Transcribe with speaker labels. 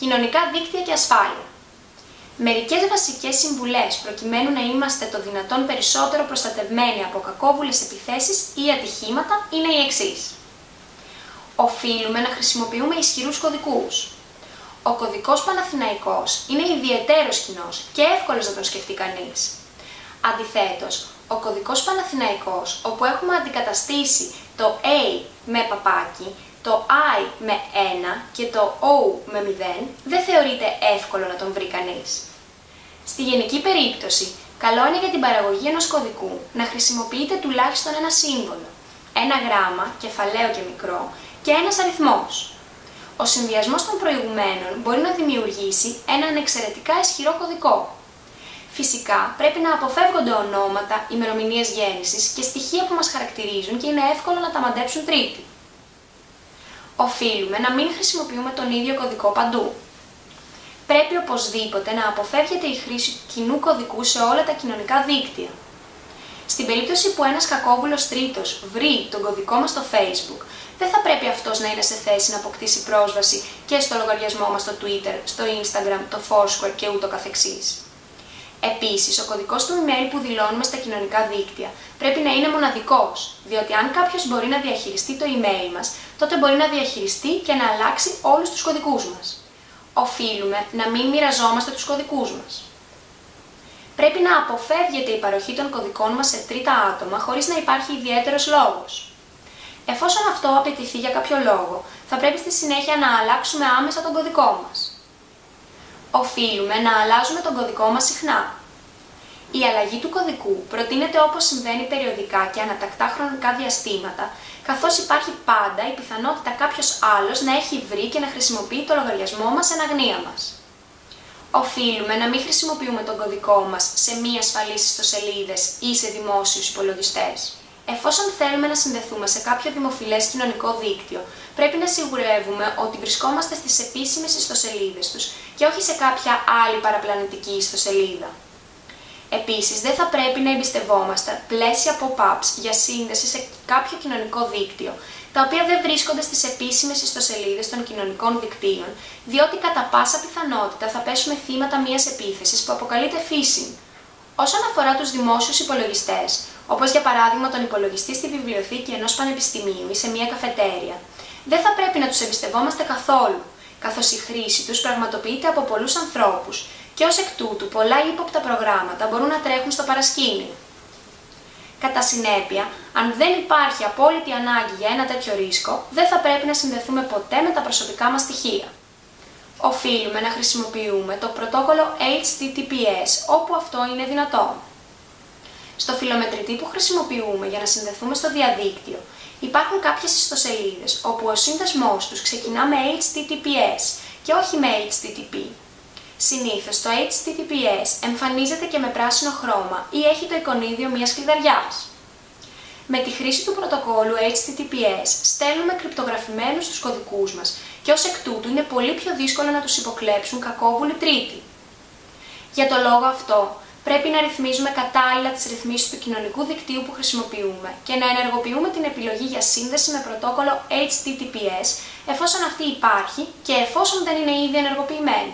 Speaker 1: Κοινωνικά δίκτυα και ασφάλεια. Μερικές βασικές συμβουλές προκειμένου να είμαστε το δυνατόν περισσότερο προστατευμένοι από κακόβουλες επιθέσεις ή ατυχήματα είναι οι εξής. Οφείλουμε να χρησιμοποιούμε ισχυρούς κωδικούς. Ο κωδικός Παναθηναϊκός είναι ιδιαίτερος κοινός και εύκολος να τον σκεφτεί κανείς. Αντιθέτως, ο κωδικός Παναθηναϊκός, όπου έχουμε αντικαταστήσει το A με παπάκι, το I με 1 και το O με 0, δεν θεωρείται εύκολο να τον βρει κανείς. Στη γενική περίπτωση, καλό είναι για την παραγωγή ενός κωδικού να χρησιμοποιείτε τουλάχιστον ένα σύμβολο, ένα γράμμα, κεφαλαίο και μικρό, και ένας αριθμός. Ο συνδυασμός των προηγουμένων μπορεί να δημιουργήσει έναν εξαιρετικά ισχυρό κωδικό. Φυσικά, πρέπει να αποφεύγονται ονόματα, ημερομηνίες γέννησης και στοιχεία που μας χαρακτηρίζουν και είναι εύκολο να τα μαντέψουν τρίτοι. Οφείλουμε να μην χρησιμοποιούμε τον ίδιο κωδικό παντού πρέπει οπωσδήποτε να αποφεύγεται η χρήση κοινού κωδικού σε όλα τα κοινωνικά δίκτυα. Στην περίπτωση που ένας κακόβουλος τρίτος βρει τον κωδικό μας στο Facebook, δεν θα πρέπει αυτός να είναι σε θέση να αποκτήσει πρόσβαση και στο λογαριασμό μας στο Twitter, στο Instagram, το Foursquare και ούτω καθεξής. Επίσης, ο κωδικός του email που δηλώνουμε στα κοινωνικά δίκτυα πρέπει να είναι μοναδικός, διότι αν κάποιος μπορεί να διαχειριστεί το email μας, τότε μπορεί να διαχειριστεί και να αλλάξει όλους τους κωδικούς μας οφείλουμε να μην μοιραζόμαστε τους κωδικούς μας. Πρέπει να αποφεύγεται η παροχή των κωδικών μας σε τρίτα άτομα χωρίς να υπάρχει ιδιαίτερος λόγος. Εφόσον αυτό απαιτηθεί για κάποιο λόγο, θα πρέπει στη συνέχεια να αλλάξουμε άμεσα τον κωδικό μας. Οφείλουμε να αλλάζουμε τον κωδικό μας συχνά. Η αλλαγή του κωδικού προτείνεται όπως συμβαίνει περιοδικά και ανατακτά χρονικά διαστήματα, καθώς υπάρχει πάντα η πιθανότητα κάποιος άλλος να έχει βρει και να χρησιμοποιεί το λογαριασμό μας εν αγνία μας. Οφείλουμε να μην χρησιμοποιούμε τον κωδικό μας σε μη ασφαλείς ιστοσελίδες ή σε δημόσιους υπολογιστές. Εφόσον θέλουμε να συνδεθούμε σε κάποιο δημοφιλές κοινωνικό δίκτυο, πρέπει να σιγουρεύουμε ότι βρισκόμαστε στις επίσημες ιστοσελίδες τους και όχι σε κάποια άλλη παραπλανητική ιστοσελίδα. Επίσης, δεν θα πρέπει να εμπιστευόμαστε πλαίσια pop-ups για σύνδεση σε κάποιο κοινωνικό δίκτυο, τα οποία δεν βρίσκονται στις επίσημες ιστοσελίδες των κοινωνικών δικτύων, διότι κατά πάσα πιθανότητα θα πέσουμε θύματα μιας επίθεσης που αποκαλείται phishing. Όσον αφορά τους δημόσιους υπολογιστές, όπως για παράδειγμα τον υπολογιστή στη βιβλιοθήκη ενός πανεπιστημίου ή σε μια καφετέρια, δεν θα πρέπει να τους εμπιστευόμαστε καθόλου, καθώς η χρήση τους πραγματοποιείται από πολλούς ανθρώπους και ως εκ τούτου πολλά ύποπτα προγράμματα μπορούν να τρέχουν στο παρασκήνιο. Κατά συνέπεια, αν δεν υπάρχει απόλυτη ανάγκη για ένα τέτοιο ρίσκο, δεν θα πρέπει να συνδεθούμε ποτέ με τα προσωπικά μας στοιχεία. Οφείλουμε να χρησιμοποιούμε το πρωτόκολλο HTTPS όπου αυτό είναι δυνατό. Στο φιλομετρητή που χρησιμοποιούμε για να συνδεθούμε στο διαδίκτυο, υπάρχουν κάποιες ιστοσελίδες όπου ο σύνδεσμός τους ξεκινά με HTTPS και όχι με HTTP. Συνήθως το HTTPS εμφανίζεται και με πράσινο χρώμα ή έχει το εικονίδιο μιας κλειδαριάς. Με τη χρήση του πρωτοκόλλου HTTPS στέλνουμε κρυπτογραφημένους τους κωδικούς μας και ως εκ τούτου είναι πολύ πιο δύσκολο να τους υποκλέψουν κακόβουλοι τρίτοι. Για το λόγο αυτό, πρέπει να ρυθμίζουμε κατάλληλα τις ρυθμίσεις του κοινωνικού δικτύου που χρησιμοποιούμε και να ενεργοποιούμε την επιλογή για σύνδεση με πρωτόκολλο HTTPS εφόσον αυτή υπάρχει και εφόσον δεν είναι ήδη ενεργοποιημένη.